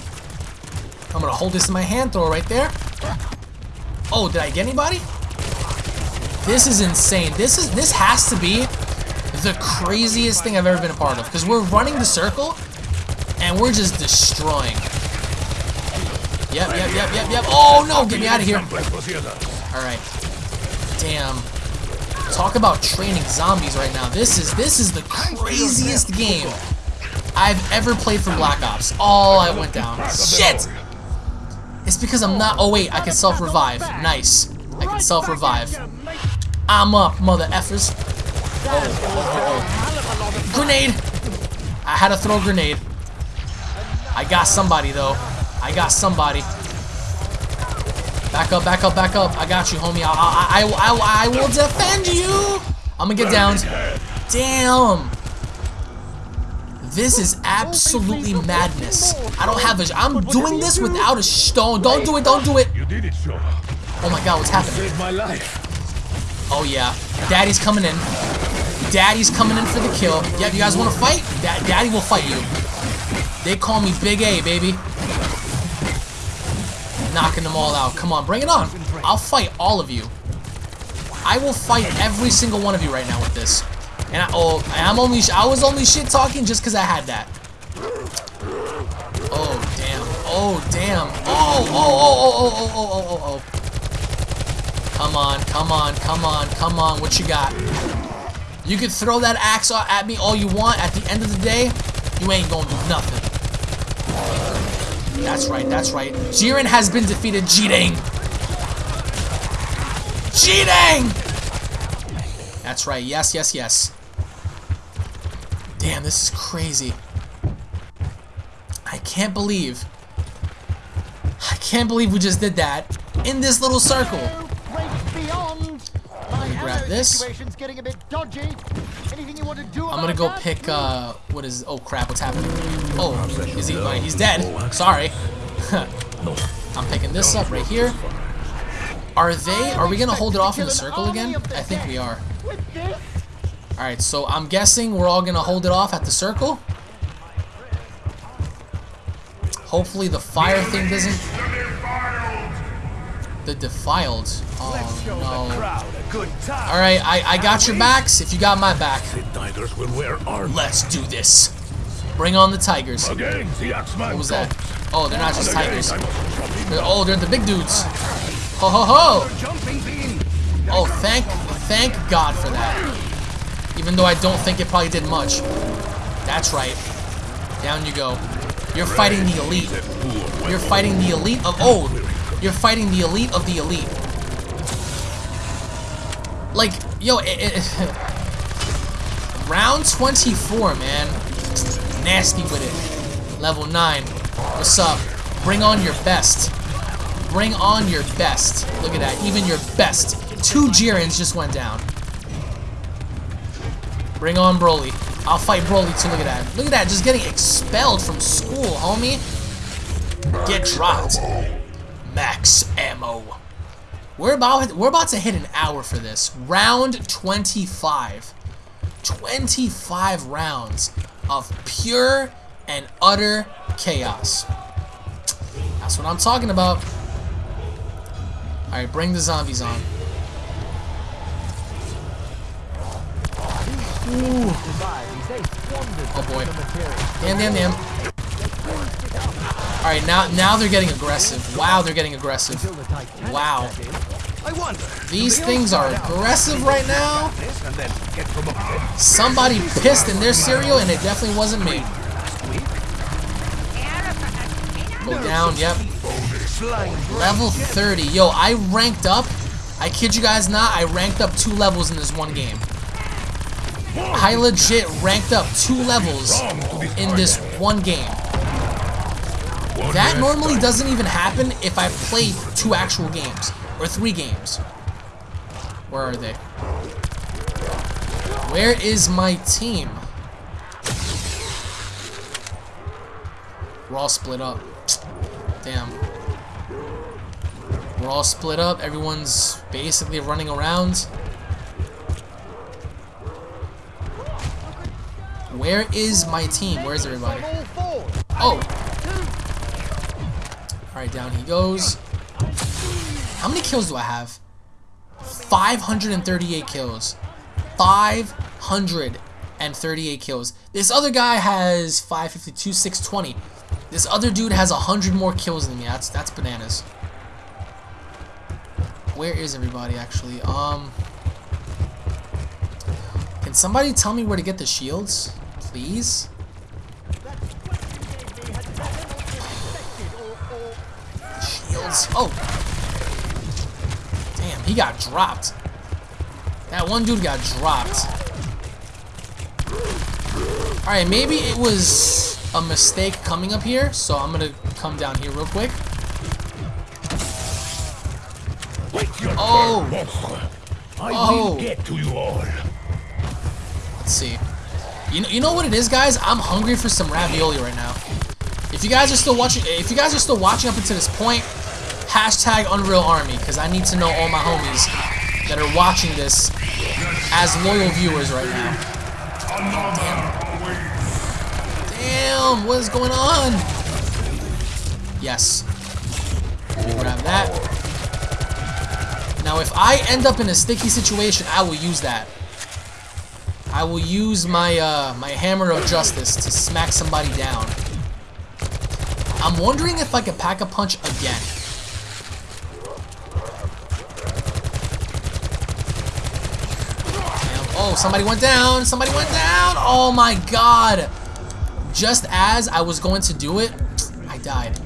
I'm gonna hold this in my hand, throw it right there. Oh, did I get anybody? This is insane. This is this has to be the craziest thing I've ever been a part of. Because we're running the circle and we're just destroying. Yep, yep, yep, yep, yep. Oh no, get me out of here. Alright. Damn. Talk about training zombies right now. This is this is the craziest game I've ever played for Black Ops. Oh, I went down. Shit! It's because I'm not. Oh wait, I can self-revive. Nice. I can self-revive. I'm up, mother effers. Oh, oh, oh, oh. Grenade! I had to throw a grenade. I got somebody though. I got somebody. Back up, back up, back up. I got you, homie. I, I, I, I, I will defend you. I'm gonna get down. Damn. This is absolutely madness. I don't have a. I'm doing this without a stone. Don't do it. Don't do it. You did it. Oh my God, what's happening? Saved my life. Oh yeah, Daddy's coming in. Daddy's coming in for the kill. Yep, you guys want to fight? Da Daddy will fight you. They call me Big A, baby. Knocking them all out. Come on, bring it on. I'll fight all of you. I will fight every single one of you right now with this. And I, oh, I'm only I was only shit talking just because I had that. Oh damn. Oh damn. Oh, oh oh oh oh oh oh oh oh oh. Come on, come on, come on, come on. What you got? You can throw that axe at me all you want. At the end of the day, you ain't gonna do nothing. That's right, that's right. Jiren has been defeated. Jidang. Jidang! That's right. Yes, yes, yes. Damn, this is crazy. I can't believe. I can't believe we just did that in this little circle. Break beyond. My me grab hello this. situation's getting a bit dodgy. Anything you want to do I'm gonna go that? pick, uh, what is, oh crap, what's happening? Oh, is he, oh, he's dead. Sorry. I'm picking this up right here. Are they, are we gonna hold it off in the circle again? I think we are. Alright, so I'm guessing we're all gonna hold it off at the circle. Hopefully the fire thing doesn't... The defiled. Oh no. Alright, I, I got your backs if you got my back. The tigers will wear armor. Let's do this. Bring on the tigers. Again, the What was that? Oh, they're not just Again, tigers. I must drop in. They're, oh, they're the big dudes. Ho ho ho! Oh, thank, thank God for that. Even though I don't think it probably did much. That's right. Down you go. You're fighting the elite. You're fighting the elite of oh, you're fighting the elite of the elite. Like, yo, it, it, round 24, man. Nasty with it. Level 9. What's up? Bring on your best. Bring on your best. Look at that. Even your best. Two Jirens just went down. Bring on Broly. I'll fight Broly too. Look at that. Look at that. Just getting expelled from school, homie. Get dropped. Max ammo. We're about we're about to hit an hour for this. Round 25. 25 rounds of pure and utter chaos. That's what I'm talking about. Alright, bring the zombies on. Ooh. Oh boy. Damn, damn, damn. Alright, now now they're getting aggressive. Wow, they're getting aggressive. Wow. I wonder. These things are aggressive right now. This and then get promoted. Somebody pissed in their cereal and it definitely wasn't me. Go down, yep. Level 30. Yo, I ranked up. I kid you guys not, I ranked up two levels in this one game. I legit ranked up two levels in this one game. That normally doesn't even happen if I play two actual games. Or three games. Where are they? Where is my team? We're all split up. Damn. We're all split up. Everyone's basically running around. Where is my team? Where's everybody? Oh! Alright, down he goes. How many kills do I have? 538 kills. 538 kills. This other guy has 552, 620. This other dude has 100 more kills than me. That's that's bananas. Where is everybody actually? Um Can somebody tell me where to get the shields? Please? Shields. Oh. Damn, he got dropped. That one dude got dropped. Alright, maybe it was a mistake coming up here, so I'm gonna come down here real quick. Oh! I Oh. will get to you all. Let's see. You know, you know what it is, guys? I'm hungry for some ravioli right now. If you guys are still watching, if you guys are still watching up until this point, hashtag Unreal Army, because I need to know all my homies that are watching this as loyal viewers right now. Damn. Damn, what is going on? Yes. Grab that. Now, if I end up in a sticky situation, I will use that. I will use my uh, my hammer of justice to smack somebody down. I'm wondering if I could pack a punch again. Damn. Oh, somebody went down. Somebody went down. Oh my god. Just as I was going to do it, I died.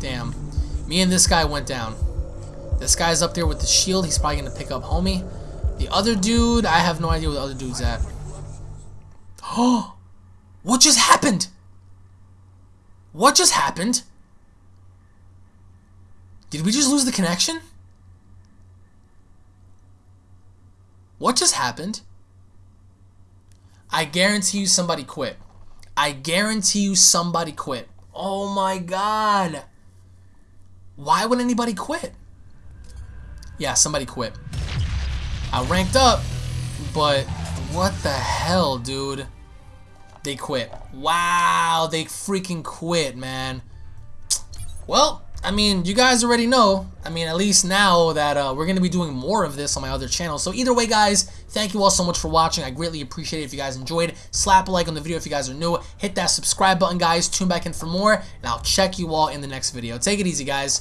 Damn. Me and this guy went down. This guy's up there with the shield. He's probably going to pick up homie. The other dude, I have no idea where the other dude's at. Oh, what just happened? What just happened? Did we just lose the connection? What just happened? I guarantee you somebody quit. I guarantee you somebody quit. Oh my god. Why would anybody quit? Yeah, somebody quit. I ranked up, but what the hell, dude? They quit. Wow, they freaking quit, man. Well, I mean, you guys already know. I mean, at least now that uh, we're going to be doing more of this on my other channel. So either way, guys, thank you all so much for watching. I greatly appreciate it if you guys enjoyed. Slap a like on the video if you guys are new. Hit that subscribe button, guys. Tune back in for more, and I'll check you all in the next video. Take it easy, guys.